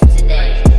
today.